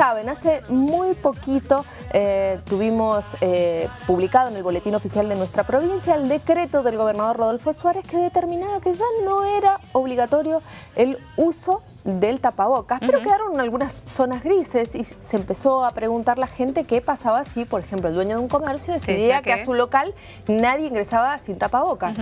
saben, hace muy poquito eh, tuvimos eh, publicado en el boletín oficial de nuestra provincia el decreto del gobernador Rodolfo Suárez que determinaba que ya no era obligatorio el uso del tapabocas, pero quedaron algunas zonas grises y se empezó a preguntar la gente qué pasaba si, por ejemplo, el dueño de un comercio decidía que a su local nadie ingresaba sin tapabocas.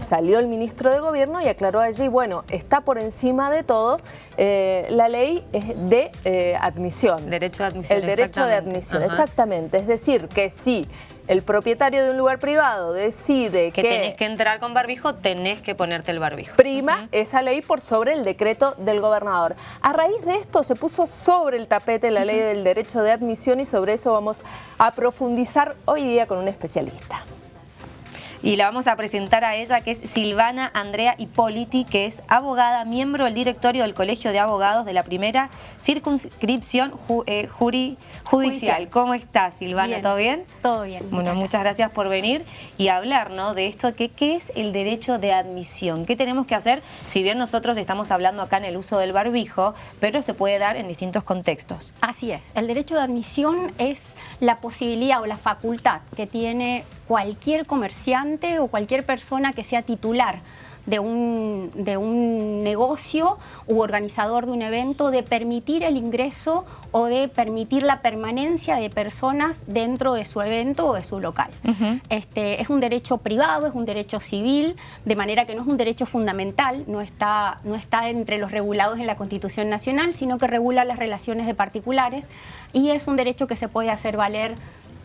Salió el ministro de Gobierno y aclaró allí, bueno, está por encima de todo eh, la ley de eh, admisión. Derecho de admisión, El derecho de admisión, exactamente. Es decir, que si el propietario de un lugar privado decide que... Que tenés que entrar con barbijo, tenés que ponerte el barbijo. Prima esa ley por sobre el decreto del gobernador. A raíz de esto se puso sobre el tapete la ley del derecho de admisión y sobre eso vamos a profundizar hoy día con un especialista y la vamos a presentar a ella, que es Silvana Andrea Hipóliti, que es abogada, miembro del directorio del Colegio de Abogados de la primera circunscripción eh, judicial. ¿Cómo estás, Silvana? ¿Todo bien? Todo bien. Bueno, muchas gracias. por venir y hablar ¿no? de esto, que, ¿qué es el derecho de admisión? ¿Qué tenemos que hacer? Si bien nosotros estamos hablando acá en el uso del barbijo, pero se puede dar en distintos contextos. Así es. El derecho de admisión es la posibilidad o la facultad que tiene cualquier comerciante o cualquier persona que sea titular de un, de un, negocio u organizador de un evento de permitir el ingreso o de permitir la permanencia de personas dentro de su evento o de su local. este, es un derecho privado, es un derecho civil, de manera que no es un derecho fundamental, no está, no está entre los regulados en la Constitución Nacional, sino que regula las relaciones de particulares y es un derecho que se puede hacer valer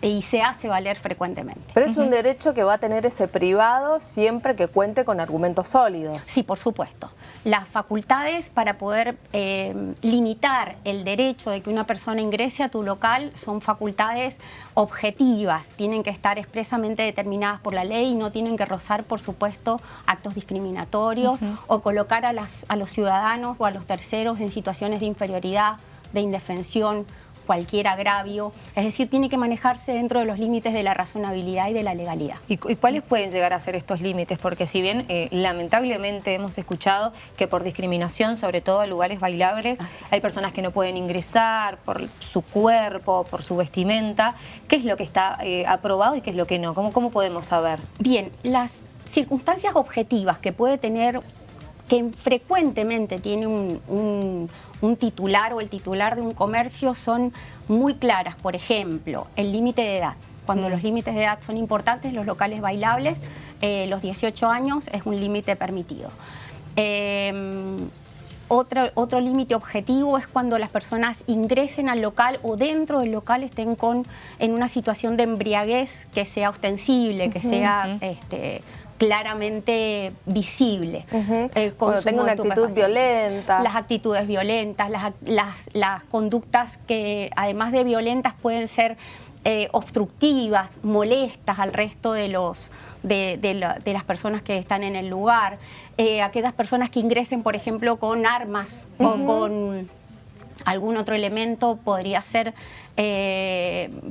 y se hace valer frecuentemente. Pero es un derecho que va a tener ese privado siempre que cuente con argumentos sólidos. Sí, por supuesto. Las facultades para poder eh, limitar el derecho de que una persona ingrese a tu local son facultades objetivas, tienen que estar expresamente determinadas por la ley y no tienen que rozar, por supuesto, actos discriminatorios o colocar a, las, a los ciudadanos o a los terceros en situaciones de inferioridad, de indefensión, cualquier agravio, es decir, tiene que manejarse dentro de los límites de la razonabilidad y de la legalidad. ¿Y, cuáles pueden llegar a ser estos límites? Porque si bien eh, lamentablemente hemos escuchado que por discriminación, sobre todo en lugares bailables, hay personas que no pueden ingresar por su cuerpo, por su vestimenta, ¿qué es lo que está eh, aprobado y qué es lo que no? ¿Cómo, ¿Cómo podemos saber? Bien, las circunstancias objetivas que puede tener que frecuentemente tiene un, titular o el titular de un comercio son muy claras. Por ejemplo, el límite de edad. Cuando mm. los límites de edad son importantes, los locales bailables, eh, los 18 años es un límite permitido. Em, otro, otro límite objetivo es cuando las personas ingresen al local o dentro del local estén con, en una situación de embriaguez que sea ostensible, que sea este, claramente visible. Eh, Cuando tengo una actitud violenta. Las actitudes violentas, las, las, conductas que además de violentas pueden ser eh, obstructivas, molestas al resto de, los, de, las personas que están en el lugar. Eh, aquellas personas que ingresen, por ejemplo, con armas o con algún otro elemento, podría ser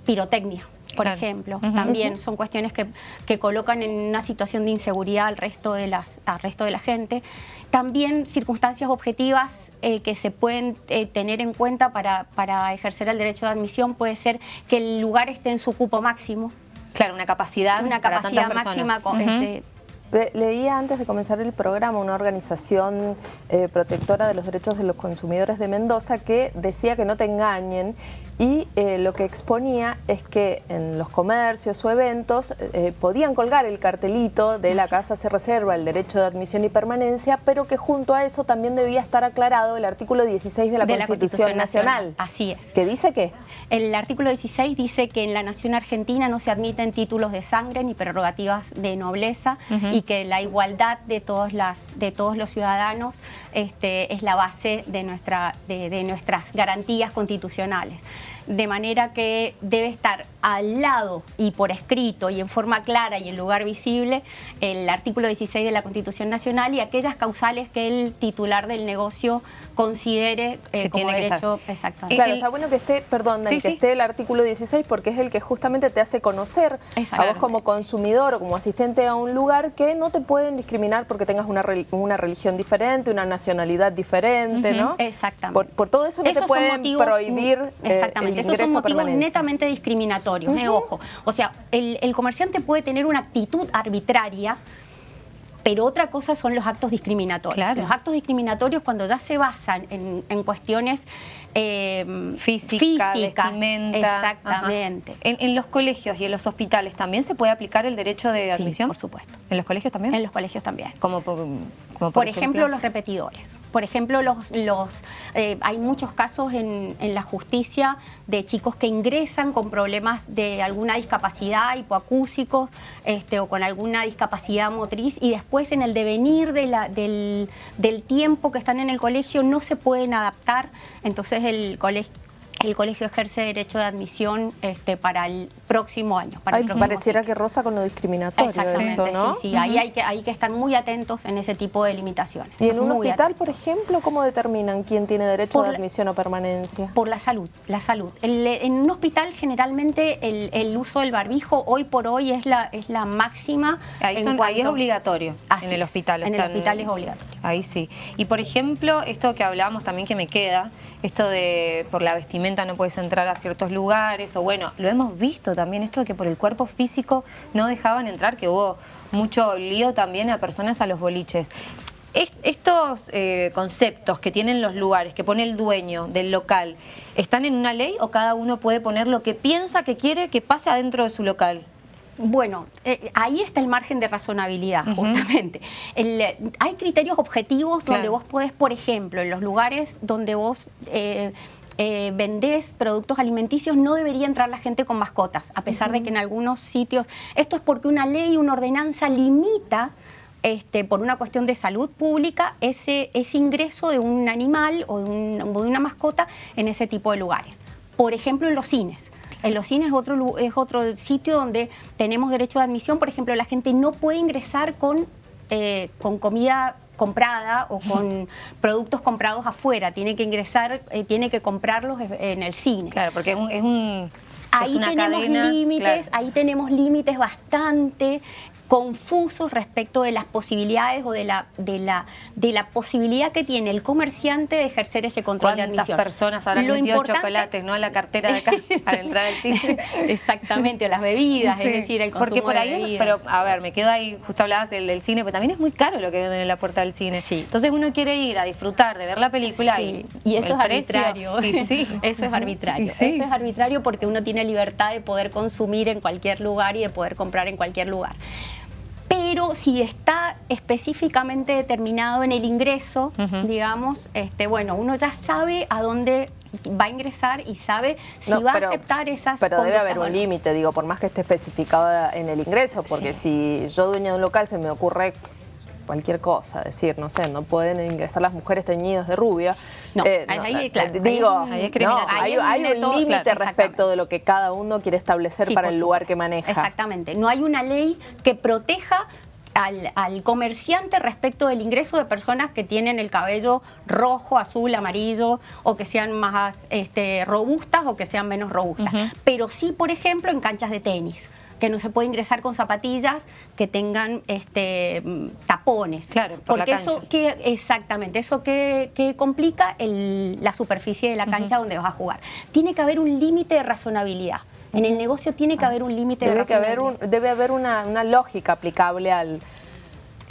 pirotecnia por ejemplo. También son cuestiones que, que, colocan en una situación de inseguridad al resto de, las, al resto de la gente. También circunstancias objetivas eh, que se pueden eh, tener en cuenta para, para ejercer el derecho de admisión puede ser que el lugar esté en su cupo máximo. Claro, una capacidad Una capacidad máxima con Leía antes de comenzar el programa una organización eh, protectora de los derechos de los consumidores de Mendoza que decía que no te engañen y eh, lo que exponía es que en los comercios o eventos eh, podían colgar el cartelito de la casa se reserva el derecho de admisión y permanencia, pero que junto a eso también debía estar aclarado el artículo 16 de la, Constitución, Nacional. Así es. ¿Qué dice qué? El artículo 16 dice que en la nación argentina no se admiten títulos de sangre ni prerrogativas de nobleza y que la igualdad de, todos los ciudadanos este, es la base de, nuestra, de nuestras garantías constitucionales. de manera que debe estar al lado y por escrito y en forma clara y en lugar visible el artículo 16 de la Constitución Nacional y aquellas causales que el titular del negocio considere eh, como tiene derecho exactamente. Claro, está bueno que esté, perdón, que esté el artículo 16 porque es el que justamente te hace conocer a vos como consumidor o como asistente a un lugar que no te pueden discriminar porque tengas una, una religión diferente, una nacionalidad diferente, ¿no? Exactamente. Por, todo eso no te pueden prohibir eh, Exactamente, esos son motivos netamente discriminatorios, eh, ojo. O sea, el, el comerciante puede tener una actitud arbitraria pero otra cosa son los actos discriminatorios. Los actos discriminatorios cuando ya se basan en, cuestiones eh, físicas, Exactamente. En, los colegios y en los hospitales también se puede aplicar el derecho de admisión. por supuesto. ¿En los colegios también? En los colegios también. Como, por, ejemplo, los repetidores. Por ejemplo, los, los, eh, hay muchos casos en, la justicia de chicos que ingresan con problemas de alguna discapacidad, hipoacúsicos este, o con alguna discapacidad motriz y después en el devenir de la, del, del tiempo que están en el colegio no se pueden adaptar, entonces el colegio el colegio ejerce derecho de admisión este, para el próximo año. Para el pareciera que rosa con lo discriminatorio Exactamente, ¿no? sí, sí. ahí hay que, hay que estar muy atentos en ese tipo de limitaciones. ¿Y en un hospital, por ejemplo, cómo determinan quién tiene derecho de admisión o permanencia? Por la salud, la salud. en un hospital generalmente el, uso del barbijo hoy por hoy es la, es la máxima. Ahí, es obligatorio en el hospital. en el hospital es obligatorio. Ahí sí. Y por ejemplo, esto que hablábamos también que me queda, esto de por la vestimenta no puedes entrar a ciertos lugares, o bueno, lo hemos visto también, esto de que por el cuerpo físico no dejaban entrar, que hubo mucho lío también a personas a los boliches. estos eh, conceptos que tienen los lugares, que pone el dueño del local, ¿están en una ley o cada uno puede poner lo que piensa que quiere que pase adentro de su local? Bueno, eh, ahí está el margen de razonabilidad, justamente. hay criterios objetivos donde vos podés, por ejemplo, en los lugares donde vos eh, eh, vendés productos alimenticios, no debería entrar la gente con mascotas, a pesar de que en algunos sitios... Esto es porque una ley, una ordenanza limita este, por una cuestión de salud pública, ese, ese ingreso de un animal o de, una mascota en ese tipo de lugares. Por ejemplo, en los cines. En los cines es otro, es otro sitio donde tenemos derecho de admisión. Por ejemplo, la gente no puede ingresar con eh, con comida comprada o con productos comprados afuera, tiene que ingresar, eh, tiene que comprarlos en el cine. Claro, porque es un... Es un ahí tenemos límites, ahí tenemos límites bastante confusos respecto de las posibilidades o de la, de la, de la posibilidad que tiene el comerciante de ejercer ese control de admisión. personas habrán Lo metido chocolates ¿no? a la cartera de acá para entrar al cine? Exactamente, a las bebidas, es decir, el consumo Porque por ahí, Pero, a ver, me quedo ahí, justo hablabas del, del, cine, pero también es muy caro lo que venden en la puerta del cine. Entonces uno quiere ir a disfrutar, de ver la película y, y eso es arbitrario. sí. Eso es arbitrario. Eso es arbitrario porque uno tiene libertad de poder consumir en cualquier lugar y de poder comprar en cualquier lugar pero si está específicamente determinado en el ingreso, digamos, este, bueno, uno ya sabe a dónde va a ingresar y sabe si va a aceptar esas Pero debe haber un límite, digo, por más que esté especificado en el ingreso, porque si yo dueño de un local se me ocurre cualquier cosa, decir, no sé, no pueden ingresar las mujeres teñidas de rubia. No, eh, ahí, claro, digo, hay, un límite respecto de lo que cada uno quiere establecer para el lugar que maneja. Exactamente, no hay una ley que proteja al, comerciante respecto del ingreso de personas que tienen el cabello rojo, azul, amarillo o que sean más este, robustas o que sean menos robustas. Pero sí, por ejemplo, en canchas de tenis que no se puede ingresar con zapatillas que tengan este, tapones. Claro, porque eso que exactamente, eso que, complica la superficie de la cancha donde vas a jugar. Tiene que haber un límite de razonabilidad. En el negocio tiene que haber un límite de razonabilidad. debe haber una lógica aplicable al,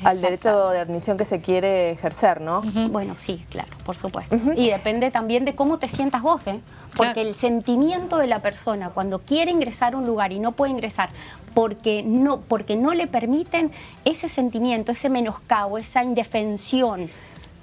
al derecho de admisión que se quiere ejercer, ¿no? Bueno, sí, claro, por supuesto. Y depende también de cómo te sientas vos, ¿eh? Porque el sentimiento de la persona cuando quiere ingresar a un lugar y no puede ingresar porque no, porque no le permiten ese sentimiento, ese menoscabo, esa indefensión,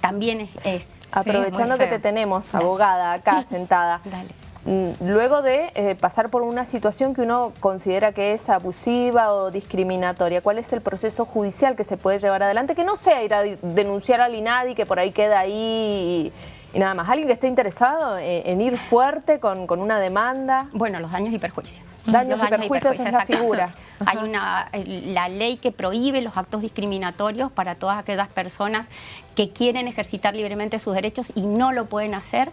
también es... Aprovechando que te tenemos, abogada, acá sentada. Dale. Mm, luego de eh, pasar por una situación que uno considera que es abusiva o discriminatoria, ¿cuál es el proceso judicial que se puede llevar adelante? Que no sea ir a denunciar al INADI, que por ahí queda ahí y nada más. ¿Alguien que esté interesado en, ir fuerte con, una demanda? Bueno, los daños y perjuicios. Daños, y, perjuicios es la figura. Hay una, la ley que prohíbe los actos discriminatorios para todas aquellas personas que quieren ejercitar libremente sus derechos y no lo pueden hacer.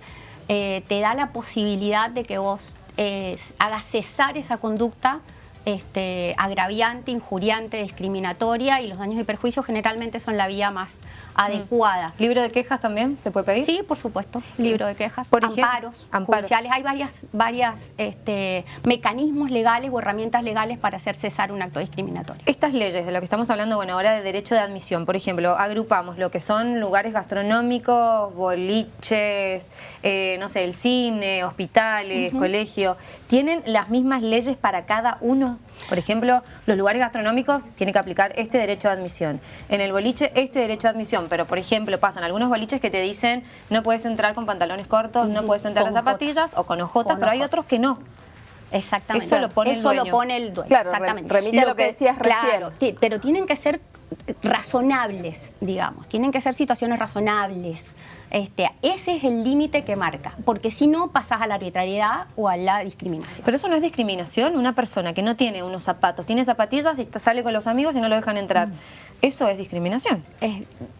Eh, te da la posibilidad de que vos eh, hagas cesar esa conducta este, agraviante, injuriante, discriminatoria y los daños y perjuicios generalmente son la vía más. Adecuada. ¿Libro de quejas también se puede pedir? Sí, por supuesto, libro de quejas, por amparos, judiciales. Hay varias, varias este, mecanismos legales o herramientas legales para hacer cesar un acto discriminatorio. Estas leyes de lo que estamos hablando, bueno, ahora de derecho de admisión, por ejemplo, agrupamos lo que son lugares gastronómicos, boliches, eh, no sé, el cine, hospitales, colegio, ¿tienen las mismas leyes para cada uno por ejemplo, los lugares gastronómicos tienen que aplicar este derecho de admisión. En el boliche, este derecho de admisión. Pero, por ejemplo, pasan algunos boliches que te dicen no puedes entrar con pantalones cortos, no puedes entrar con zapatillas o con ojotas, pero hay otros que no. Exactamente. Eso lo pone el dueño. lo pone el dueño. Claro, Exactamente. remite lo, lo que, decías claro, pero tienen que ser razonables, digamos. Tienen que ser situaciones razonables. Este, ese es el límite que marca, porque si no pasas a la arbitrariedad o a la discriminación. Pero eso no es discriminación, una persona que no tiene unos zapatos, tiene zapatillas y sale con los amigos y no lo dejan entrar. Mm. ¿Eso es discriminación?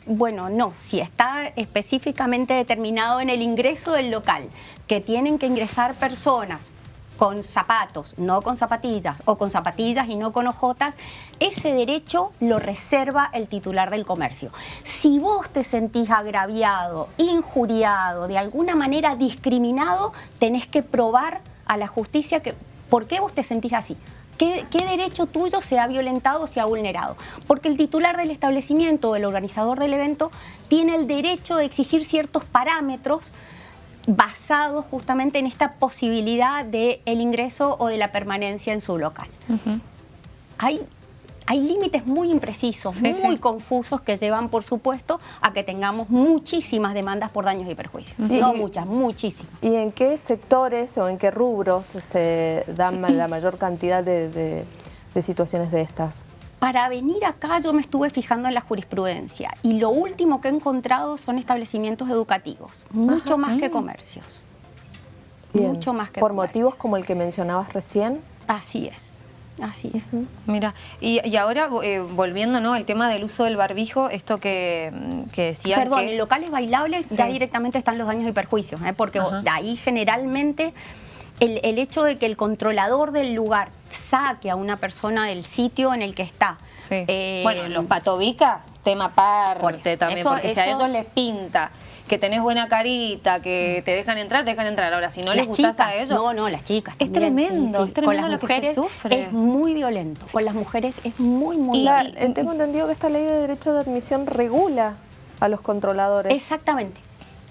bueno, no, si está específicamente determinado en el ingreso del local, que tienen que ingresar personas con zapatos, no con zapatillas, o con zapatillas y no con ojotas, ese derecho lo reserva el titular del comercio. Si vos te sentís agraviado, injuriado, de alguna manera discriminado, tenés que probar a la justicia que por qué vos te sentís así. ¿Qué, ¿Qué, derecho tuyo se ha violentado o se ha vulnerado? Porque el titular del establecimiento o el organizador del evento tiene el derecho de exigir ciertos parámetros basado justamente en esta posibilidad del el ingreso o de la permanencia en su local. Hay hay límites muy imprecisos, muy confusos que llevan, por supuesto, a que tengamos muchísimas demandas por daños y perjuicios. No muchas, muchísimas. ¿Y en qué sectores o en qué rubros se dan la mayor cantidad de situaciones de estas? Para venir acá yo me estuve fijando en la jurisprudencia y lo último que he encontrado son establecimientos educativos, mucho más que comercios. Mucho más que ¿Por motivos como el que mencionabas recién? Así es. Así es. Mira, y, ahora eh, volviendo ¿no? al tema del uso del barbijo, esto que, que decía Perdón, en locales bailables ya directamente están los daños y perjuicios, ¿eh? porque ahí generalmente el, hecho de que el controlador del lugar saque a una persona del sitio en el que está. Eh, bueno, los patobicas, tema aparte también, porque si a ellos les pinta que tenés buena carita, que te dejan entrar, te dejan entrar. Ahora, si no les gustas a ellos... No, no, las chicas Es tremendo, es tremendo Con las mujeres sufre. es muy violento. Con las mujeres es muy, muy violento. Tengo entendido que esta ley de derecho de admisión regula a los controladores. Exactamente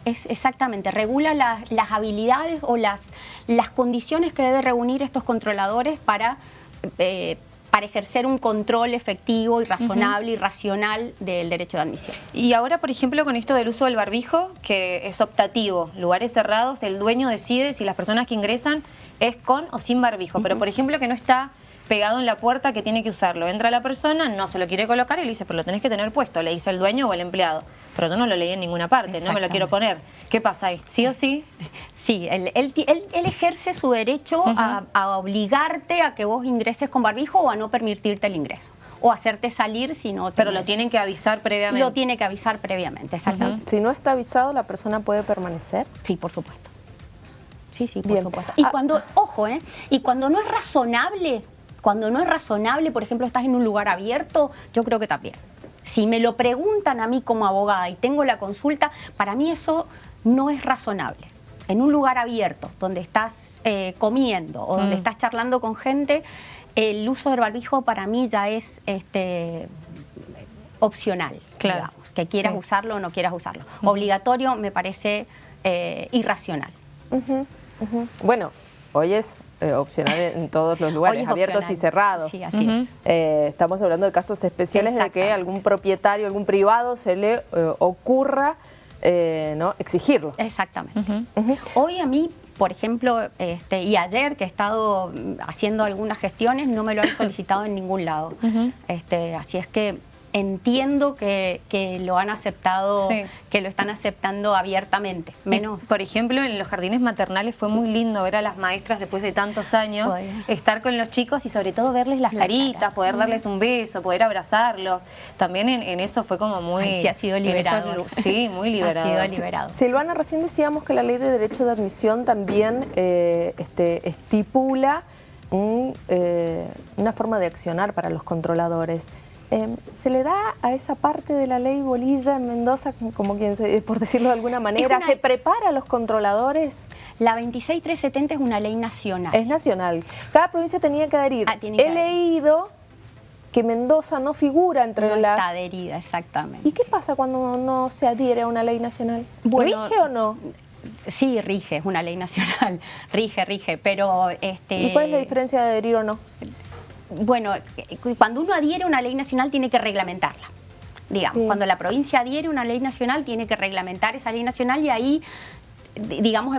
es exactamente, regula las habilidades o las, las condiciones que debe reunir estos controladores para, eh, para ejercer un control efectivo y razonable y racional del derecho de admisión. Y ahora, por ejemplo, con esto del uso del barbijo, que es optativo, lugares cerrados, el dueño decide si las personas que ingresan es con o sin barbijo, pero por ejemplo que no está pegado en la puerta que tiene que usarlo. Entra la persona, no se lo quiere colocar y le dice, pero lo tenés que tener puesto, le dice el dueño o el empleado. Pero yo no lo leí en ninguna parte, no me lo quiero poner. ¿Qué pasa ahí? ¿Sí o sí? Sí, él, ejerce su derecho a, obligarte a que vos ingreses con barbijo o a no permitirte el ingreso o hacerte salir si no... Pero lo tienen que avisar previamente. Lo tiene que avisar previamente, exactamente. Si no está avisado, ¿la persona puede permanecer? Sí, por supuesto. Sí, sí, por supuesto. Y ah, cuando, ojo, ¿eh? Y cuando no es razonable cuando no es razonable, por ejemplo, estás en un lugar abierto, yo creo que también. Si me lo preguntan a mí como abogada y tengo la consulta, para mí eso no es razonable. En un lugar abierto, donde estás eh, comiendo o donde mm. estás charlando con gente, el uso del barbijo para mí ya es este, opcional, claro. que quieras usarlo o no quieras usarlo. Obligatorio me parece eh, irracional. Bueno, hoy es eh, opcional en todos los lugares, abiertos y cerrados. Sí, así eh, estamos hablando de casos especiales de que algún propietario, algún privado se le eh, ocurra ¿no? exigirlo. Exactamente. Hoy a mí, por ejemplo, este, y ayer que he estado haciendo algunas gestiones, no me lo han solicitado en ningún lado. este, así es que entiendo que, lo han aceptado, que lo están aceptando abiertamente. Menos. por ejemplo, en los jardines maternales fue muy lindo ver a las maestras después de tantos años estar con los chicos y sobre todo verles las caritas, poder darles un beso, poder abrazarlos. También en, eso fue como muy... sí, ha sido liberado. sí, muy liberado. Ha sido liberado. Silvana, recién decíamos que la ley de derecho de admisión también eh, este, estipula eh, una forma de accionar para los controladores. Em, ¿Se le da a esa parte de la ley bolilla en Mendoza, como quien se, por decirlo de alguna manera, se prepara a los controladores? La 26370 es una ley nacional. Es nacional. Cada provincia tenía que adherir. Ah, He leído que Mendoza no figura entre no las... está adherida, exactamente. ¿Y qué pasa cuando no se adhiere a una ley nacional? ¿Rige o no? Sí, rige, es una ley nacional, rige, rige, pero... Este... ¿Y cuál es la diferencia de adherir o no? Bueno, cuando uno adhiere a una ley nacional tiene que reglamentarla. Digamos, cuando la provincia adhiere a una ley nacional tiene que reglamentar esa ley nacional y ahí digamos,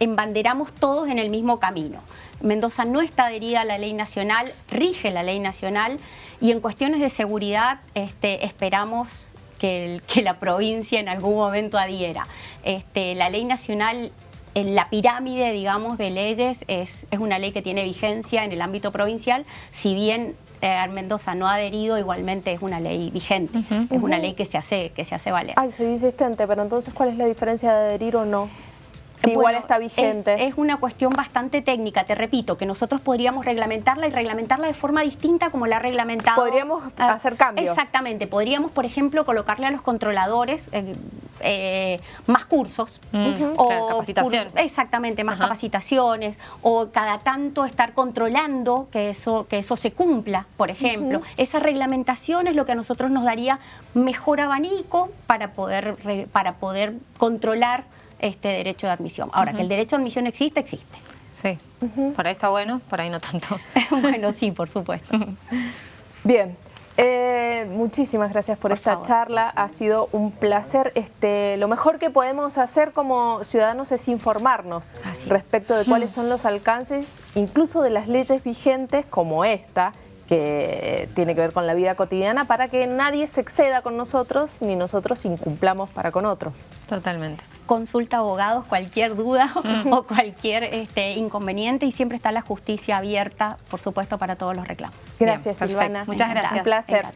embanderamos todos en el mismo camino. Mendoza no está adherida a la ley nacional, rige la ley nacional y en cuestiones de seguridad este, esperamos que, la provincia en algún momento adhiera. Este, la ley nacional en la pirámide, digamos, de leyes es, es, una ley que tiene vigencia en el ámbito provincial, si bien eh, Mendoza no ha adherido, igualmente es una ley vigente, es una ley que se hace, que se hace valer. Ay, soy insistente, pero entonces ¿cuál es la diferencia de adherir o no? igual está vigente. Es, una cuestión bastante técnica, te repito, que nosotros podríamos reglamentarla y reglamentarla de forma distinta como la ha reglamentado. Podríamos ah, hacer cambios. Exactamente, podríamos, por ejemplo, colocarle a los controladores eh, eh, más cursos. Mm, o capacitaciones. exactamente, más capacitaciones, o cada tanto estar controlando que eso, que eso se cumpla, por ejemplo. Esa reglamentación es lo que a nosotros nos daría mejor abanico para poder, para poder controlar este derecho de admisión. Ahora, que el derecho de admisión existe, existe. Sí, por ahí está bueno, por ahí no tanto. bueno, sí, por supuesto. Bien, eh, muchísimas gracias por, esta charla, ha sido un placer. Este, lo mejor que podemos hacer como ciudadanos es informarnos respecto de cuáles son los alcances, incluso de las leyes vigentes como esta, que tiene que ver con la vida cotidiana para que nadie se exceda con nosotros ni nosotros incumplamos para con otros. Totalmente. Consulta abogados, cualquier duda mm. o cualquier este, inconveniente y siempre está la justicia abierta, por supuesto, para todos los reclamos. Gracias, Silvana. Muchas gracias. Un placer.